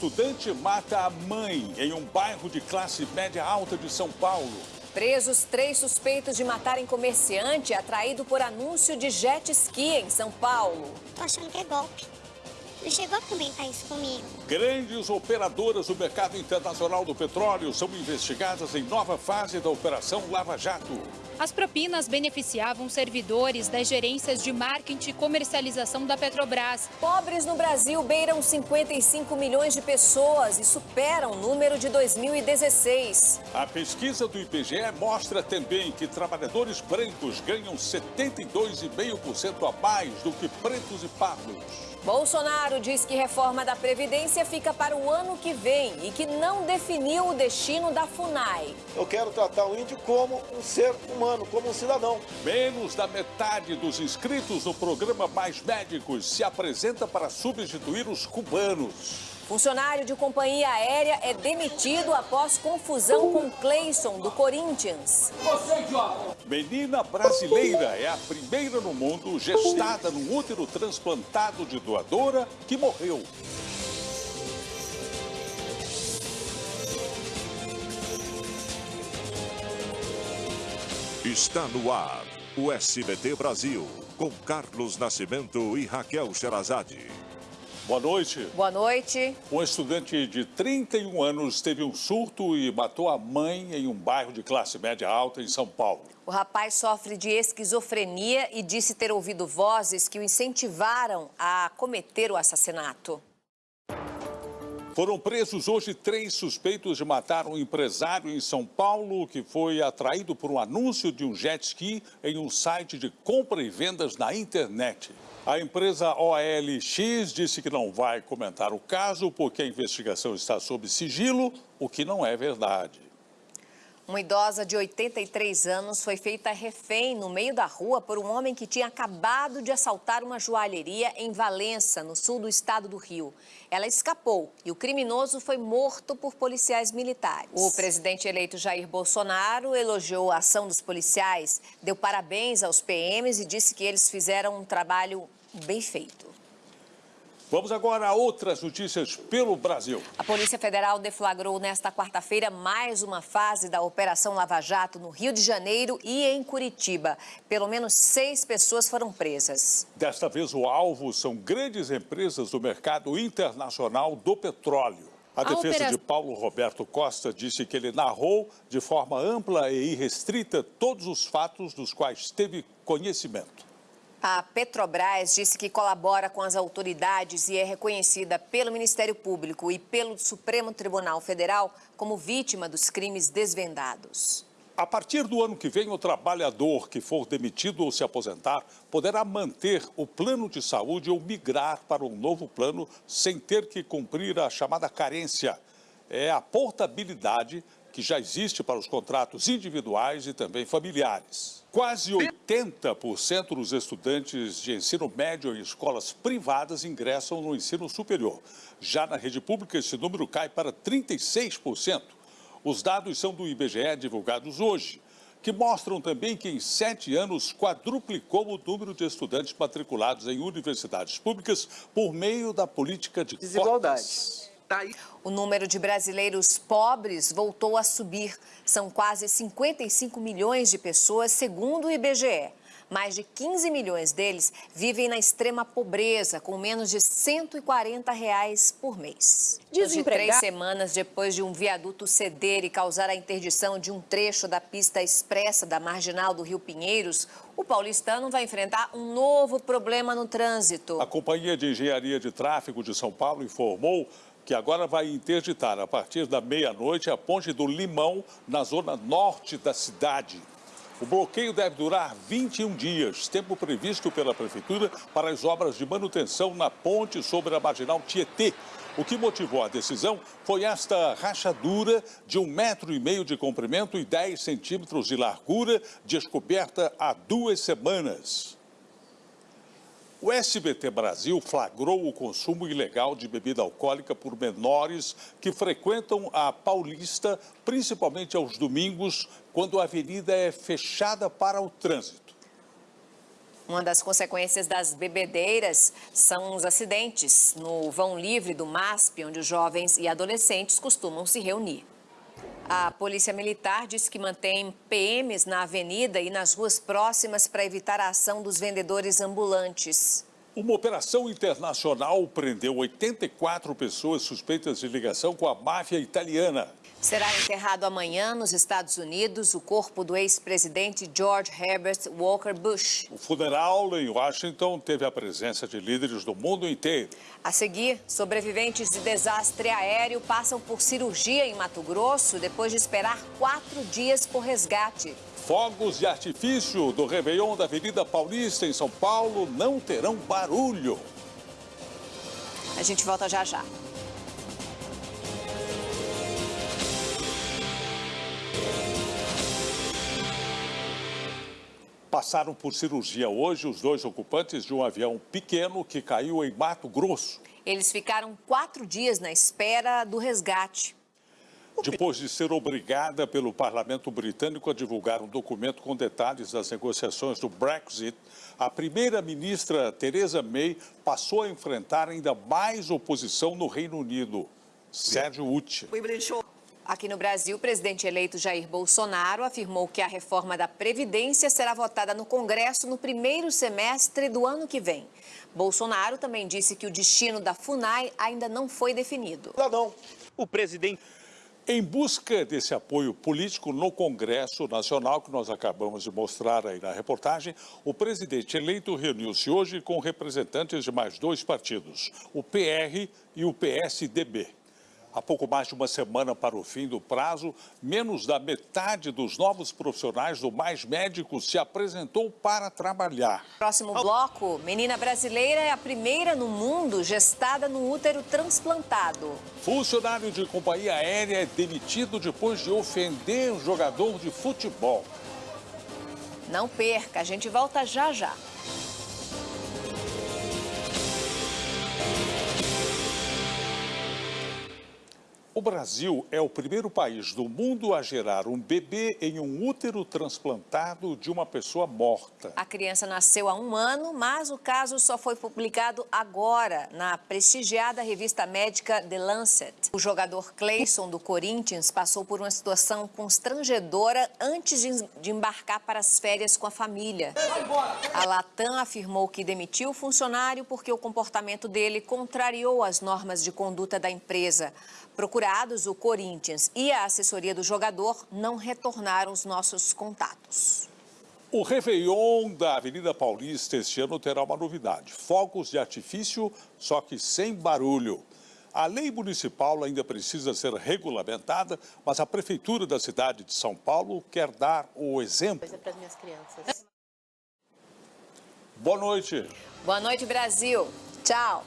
Estudante mata a mãe em um bairro de classe média alta de São Paulo. Presos três suspeitos de matarem comerciante atraído por anúncio de jet ski em São Paulo. Tô achando que é golpe. Não chegou a comentar isso comigo. Grandes operadoras do mercado internacional do petróleo são investigadas em nova fase da Operação Lava Jato. As propinas beneficiavam servidores das gerências de marketing e comercialização da Petrobras. Pobres no Brasil beiram 55 milhões de pessoas e superam o número de 2016. A pesquisa do IBGE mostra também que trabalhadores brancos ganham 72,5% a mais do que pretos e pardos. Bolsonaro diz que reforma da Previdência fica para o ano que vem e que não definiu o destino da FUNAI. Eu quero tratar o índio como um ser humano, como um cidadão. Menos da metade dos inscritos no programa Mais Médicos se apresenta para substituir os cubanos. Funcionário de companhia aérea é demitido após confusão com Cleison, do Corinthians. Menina brasileira é a primeira no mundo gestada num útero transplantado de doadora que morreu. Está no ar o SBT Brasil, com Carlos Nascimento e Raquel Sherazade. Boa noite. Boa noite. Um estudante de 31 anos teve um surto e matou a mãe em um bairro de classe média alta em São Paulo. O rapaz sofre de esquizofrenia e disse ter ouvido vozes que o incentivaram a cometer o assassinato. Foram presos hoje três suspeitos de matar um empresário em São Paulo que foi atraído por um anúncio de um jet ski em um site de compra e vendas na internet. A empresa OLX disse que não vai comentar o caso porque a investigação está sob sigilo, o que não é verdade. Uma idosa de 83 anos foi feita refém no meio da rua por um homem que tinha acabado de assaltar uma joalheria em Valença, no sul do estado do Rio. Ela escapou e o criminoso foi morto por policiais militares. O presidente eleito Jair Bolsonaro elogiou a ação dos policiais, deu parabéns aos PMs e disse que eles fizeram um trabalho bem feito. Vamos agora a outras notícias pelo Brasil. A Polícia Federal deflagrou nesta quarta-feira mais uma fase da Operação Lava Jato no Rio de Janeiro e em Curitiba. Pelo menos seis pessoas foram presas. Desta vez, o alvo são grandes empresas do mercado internacional do petróleo. A, a defesa de Paulo Roberto Costa disse que ele narrou de forma ampla e irrestrita todos os fatos dos quais teve conhecimento. A Petrobras disse que colabora com as autoridades e é reconhecida pelo Ministério Público e pelo Supremo Tribunal Federal como vítima dos crimes desvendados. A partir do ano que vem, o trabalhador que for demitido ou se aposentar poderá manter o plano de saúde ou migrar para um novo plano sem ter que cumprir a chamada carência. É a portabilidade que já existe para os contratos individuais e também familiares. Quase 80% dos estudantes de ensino médio em escolas privadas ingressam no ensino superior. Já na rede pública, esse número cai para 36%. Os dados são do IBGE divulgados hoje, que mostram também que em sete anos quadruplicou o número de estudantes matriculados em universidades públicas por meio da política de desigualdades. Tá o número de brasileiros pobres voltou a subir. São quase 55 milhões de pessoas, segundo o IBGE. Mais de 15 milhões deles vivem na extrema pobreza, com menos de 140 reais por mês. De três semanas depois de um viaduto ceder e causar a interdição de um trecho da pista expressa da marginal do Rio Pinheiros, o paulistano vai enfrentar um novo problema no trânsito. A Companhia de Engenharia de Tráfego de São Paulo informou que agora vai interditar a partir da meia-noite a ponte do Limão, na zona norte da cidade. O bloqueio deve durar 21 dias, tempo previsto pela Prefeitura para as obras de manutenção na ponte sobre a marginal Tietê. O que motivou a decisão foi esta rachadura de um metro e meio de comprimento e 10 centímetros de largura, descoberta há duas semanas. O SBT Brasil flagrou o consumo ilegal de bebida alcoólica por menores que frequentam a Paulista, principalmente aos domingos, quando a avenida é fechada para o trânsito. Uma das consequências das bebedeiras são os acidentes no vão livre do MASP, onde os jovens e adolescentes costumam se reunir. A Polícia Militar disse que mantém PMs na avenida e nas ruas próximas para evitar a ação dos vendedores ambulantes. Uma operação internacional prendeu 84 pessoas suspeitas de ligação com a máfia italiana. Será enterrado amanhã nos Estados Unidos o corpo do ex-presidente George Herbert Walker Bush. O funeral em Washington teve a presença de líderes do mundo inteiro. A seguir, sobreviventes de desastre aéreo passam por cirurgia em Mato Grosso depois de esperar quatro dias por resgate. Fogos de artifício do Réveillon da Avenida Paulista, em São Paulo, não terão barulho. A gente volta já já. Passaram por cirurgia hoje os dois ocupantes de um avião pequeno que caiu em Mato Grosso. Eles ficaram quatro dias na espera do resgate. Depois de ser obrigada pelo parlamento britânico a divulgar um documento com detalhes das negociações do Brexit, a primeira-ministra Theresa May passou a enfrentar ainda mais oposição no Reino Unido. Sérgio Uti. Aqui no Brasil, o presidente eleito Jair Bolsonaro afirmou que a reforma da Previdência será votada no Congresso no primeiro semestre do ano que vem. Bolsonaro também disse que o destino da FUNAI ainda não foi definido. Não, não. O presidente Em busca desse apoio político no Congresso Nacional, que nós acabamos de mostrar aí na reportagem, o presidente eleito reuniu-se hoje com representantes de mais dois partidos, o PR e o PSDB. Há pouco mais de uma semana para o fim do prazo, menos da metade dos novos profissionais do Mais Médicos se apresentou para trabalhar. Próximo bloco, menina brasileira é a primeira no mundo gestada no útero transplantado. Funcionário de companhia aérea é demitido depois de ofender um jogador de futebol. Não perca, a gente volta já já. O Brasil é o primeiro país do mundo a gerar um bebê em um útero transplantado de uma pessoa morta. A criança nasceu há um ano, mas o caso só foi publicado agora na prestigiada revista médica The Lancet. O jogador Clayson do Corinthians passou por uma situação constrangedora antes de embarcar para as férias com a família. A Latam afirmou que demitiu o funcionário porque o comportamento dele contrariou as normas de conduta da empresa. Procurados, o Corinthians e a assessoria do jogador não retornaram os nossos contatos. O Réveillon da Avenida Paulista este ano terá uma novidade: fogos de artifício, só que sem barulho. A lei municipal ainda precisa ser regulamentada, mas a Prefeitura da cidade de São Paulo quer dar o exemplo. para as minhas crianças. Boa noite. Boa noite, Brasil. Tchau.